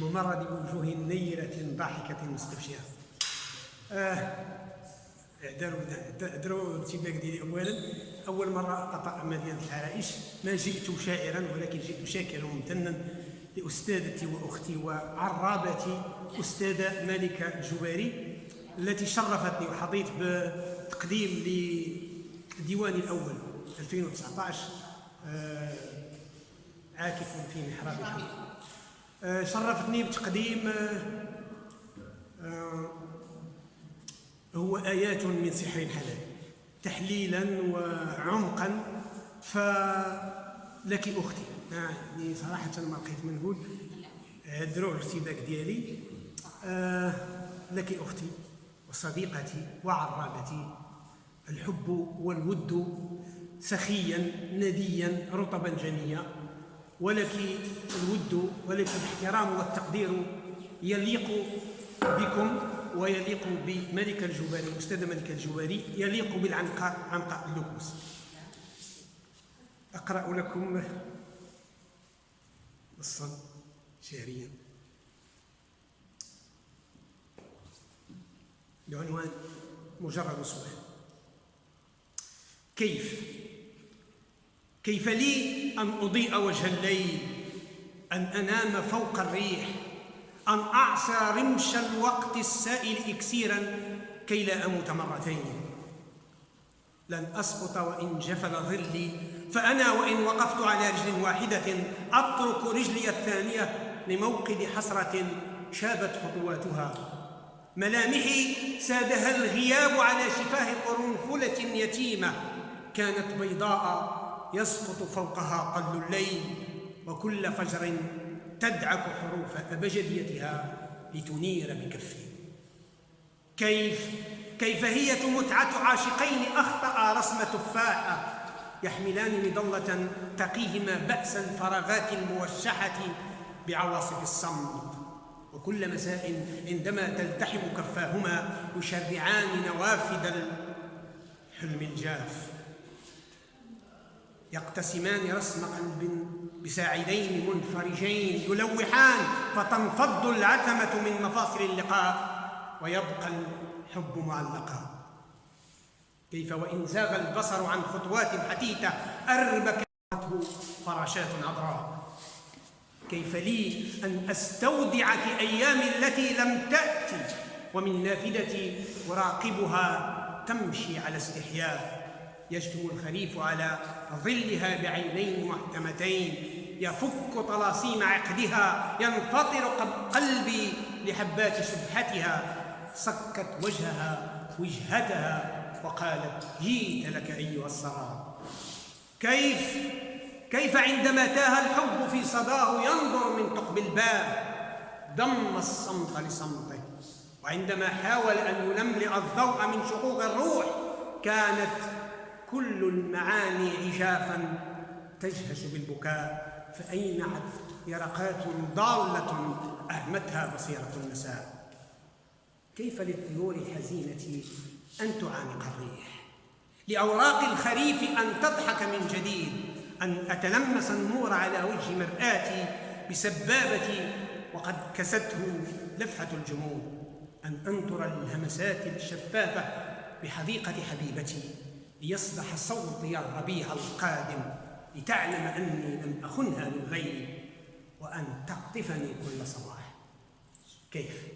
ممرد بوجوه نيرة ضاحكة مستبشرة آه داروا داروا الارتباك ديالي اولا. أول مرة قطع مدينة العرائش ما جئت شاعرا ولكن جئت شاكرا وممتنا لأستاذتي وأختي وعرابتي أستاذة مالكه الجباري التي شرفتني وحظيت بتقديم لديواني الأول 2019 آه عاكف في محراب الحق آه، شرفتني بتقديم آه، آه، هو آيات من سحر الحلال تحليلا وعمقا فلك أختي. يعني صراحة ما لقيت ما نقول دروع الارتباك ديالي. لك أختي وصديقتي وعرابتي. الحب والود سخيا نديا رطبا جنيا. ولك الود ولك الاحترام والتقدير يليق بكم ويليق بملك الجباري الاستاذ ملك الجباري يليق بالعنقاء عنقاء اللوكوس. أقرأ لكم نصا شعريا. بعنوان مجرد سؤال. كيف كيف لي أن أضيء وجه الليل؟ أن أنام فوق الريح؟ أن أعصى رمش الوقت السائل إكسيرا كي لا أموت مرتين؟ لن أسقط وإن جفل ظلي فأنا وإن وقفت على رجل واحدة أترك رجلي الثانية لموقد حسرة شابت خطواتها. ملامحي سادها الغياب على شفاه قرنفلة يتيمة كانت بيضاء يسقط فوقها قل الليل وكل فجر تدعك حروف أبجديتها لتنير بكفه كيف؟ كيف هي متعة عاشقين أخطأ رسم تفاحة يحملان مظلة تقيهما بأس الفراغات الموشحة بعواصف الصمت. وكل مساء عندما تلتحم كفاهما يشرعان نوافذ الحلم الجاف. يقتسمان رسم قلب بساعدين منفرجين يلوحان فتنفض العتمة من مفاصل اللقاء ويبقى الحب معلقا. كيف وإن زاغ البصر عن خطوات حتيتة أربكته فراشات عذراء. كيف لي أن أستودعك أيامي التي لم تأتي ومن نافذتي أراقبها تمشي على استحياء. يشتم الخريف على ظلها بعينين محكمتين. يفك طلاسيم عقدها ينفطر قلبي لحبات سبحتها صكت وجهها وجهتها وقالت جيت لك أيها السراب. كيف؟ كيف عندما تاه الحب في صداه ينظر من ثقب الباب؟ ضم الصمت لصمته. وعندما حاول أن يلملئ الضوء من شقوق الروح كانت كل المعاني عجافا تجهش بالبكاء فأينعت يرقات ضالة أهمتها بصيرة المساء كيف للطيور الحزينة أن تعانق الريح؟ لأوراق الخريف أن تضحك من جديد أن أتلمس النور على وجه مرآتي بسبابتي وقد كسته لفحة الجمود أن أنطر الهمسات الشفافة بحديقة حبيبتي. ليصبح صوتي الربيع القادم لتعلم أني لم أخنها للغيب وأن تقطفني كل صباح كيف؟